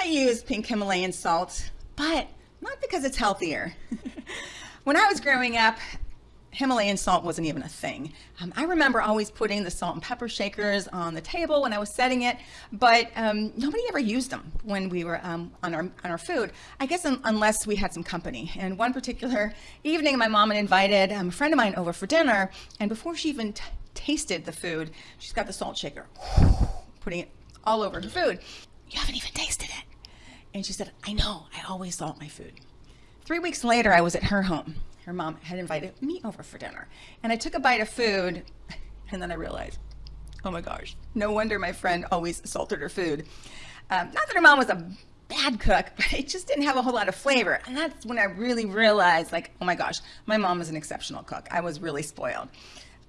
I use pink Himalayan salt, but not because it's healthier. when I was growing up, Himalayan salt wasn't even a thing. Um, I remember always putting the salt and pepper shakers on the table when I was setting it, but um, nobody ever used them when we were um, on, our, on our food, I guess un unless we had some company. And one particular evening, my mom had invited um, a friend of mine over for dinner, and before she even tasted the food, she's got the salt shaker, putting it all over her food. You haven't even tasted it. And she said, I know, I always salt my food. Three weeks later, I was at her home her mom had invited me over for dinner. And I took a bite of food and then I realized, oh my gosh, no wonder my friend always salted her food. Um, not that her mom was a bad cook, but it just didn't have a whole lot of flavor. And that's when I really realized like, oh my gosh, my mom is an exceptional cook. I was really spoiled.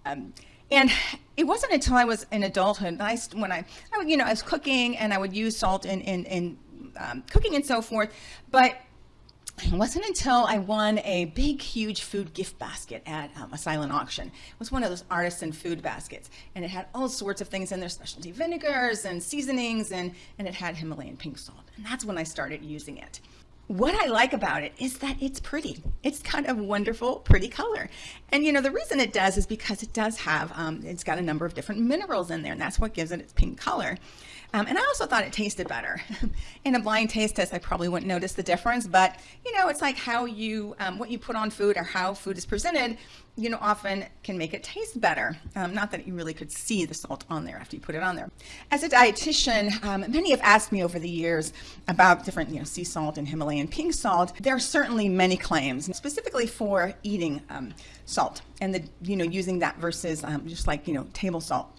Um, and it wasn't until I was in adulthood, I, when I, I you know, I was cooking and I would use salt in, in, in um, cooking and so forth, but it wasn't until I won a big, huge food gift basket at um, a silent auction. It was one of those artisan food baskets, and it had all sorts of things in there, specialty vinegars and seasonings, and, and it had Himalayan pink salt. And that's when I started using it. What I like about it is that it's pretty. It's kind of wonderful, pretty color. And you know, the reason it does is because it does have, um, it's got a number of different minerals in there, and that's what gives it its pink color. Um, and I also thought it tasted better. In a blind taste test, I probably wouldn't notice the difference, but you know, it's like how you, um, what you put on food or how food is presented, you know, often can make it taste better. Um, not that you really could see the salt on there after you put it on there. As a dietitian, um, many have asked me over the years about different, you know, sea salt and Himalayan pink salt. There are certainly many claims, specifically for eating um, salt and the, you know, using that versus um, just like, you know, table salt.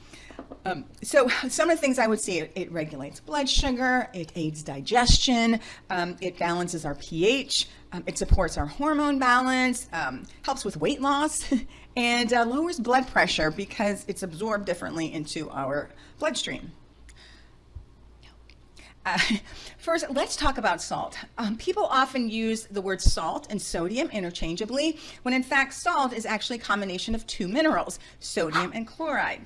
Um, so some of the things I would say, it, it regulates blood sugar, it aids digestion, um, it balances our pH, um, it supports our hormone balance, um, helps with weight loss, and uh, lowers blood pressure because it's absorbed differently into our bloodstream. Uh, first, let's talk about salt. Um, people often use the word salt and sodium interchangeably, when in fact salt is actually a combination of two minerals, sodium and chloride.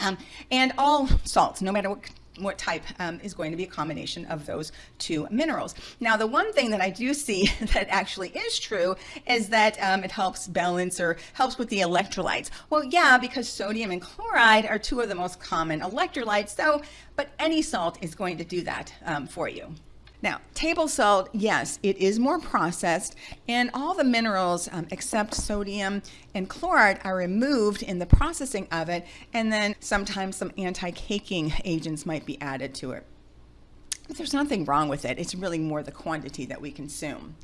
Um, and all salts, no matter what what type um, is going to be a combination of those two minerals. Now, the one thing that I do see that actually is true is that um, it helps balance or helps with the electrolytes. Well, yeah, because sodium and chloride are two of the most common electrolytes, so, but any salt is going to do that um, for you. Now, table salt, yes, it is more processed, and all the minerals um, except sodium and chloride are removed in the processing of it, and then sometimes some anti-caking agents might be added to it. But there's nothing wrong with it. It's really more the quantity that we consume.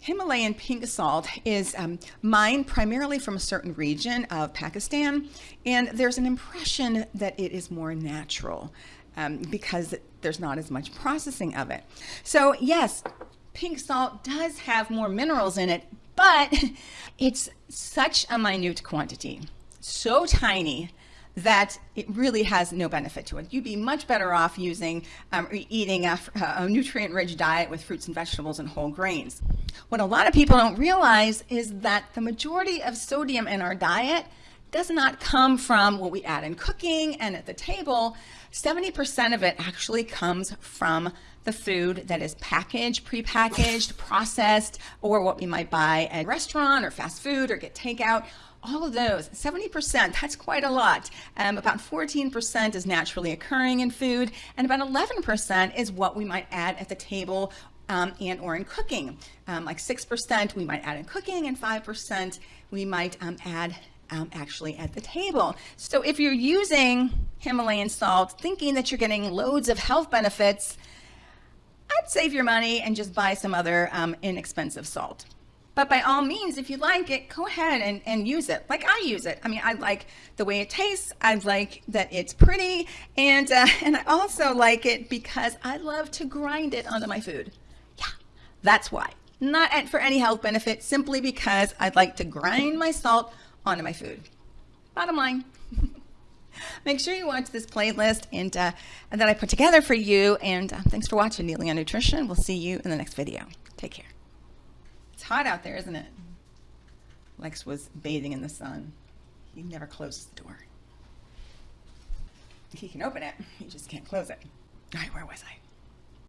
Himalayan pink salt is um, mined primarily from a certain region of Pakistan, and there's an impression that it is more natural um, because there's not as much processing of it. So yes, pink salt does have more minerals in it, but it's such a minute quantity, so tiny that it really has no benefit to it. You'd be much better off using um, eating a, a nutrient-rich diet with fruits and vegetables and whole grains. What a lot of people don't realize is that the majority of sodium in our diet does not come from what we add in cooking and at the table. 70% of it actually comes from the food that is packaged, prepackaged, processed, or what we might buy at a restaurant or fast food or get takeout. All of those, 70%, that's quite a lot. Um, about 14% is naturally occurring in food, and about 11% is what we might add at the table um, and or in cooking. Um, like 6% we might add in cooking, and 5% we might um, add um, actually at the table. So if you're using Himalayan salt, thinking that you're getting loads of health benefits, I'd save your money and just buy some other um, inexpensive salt. But by all means, if you like it, go ahead and, and use it like I use it. I mean, I like the way it tastes. I like that it's pretty. And, uh, and I also like it because I love to grind it onto my food. Yeah, that's why. Not for any health benefit, simply because I'd like to grind my salt onto my food. Bottom line. Make sure you watch this playlist and, uh, that I put together for you. And uh, thanks for watching Neely on Nutrition. We'll see you in the next video. Take care. It's hot out there, isn't it? Lex was bathing in the sun. He never closes the door. He can open it, he just can't close it. All right, where was I?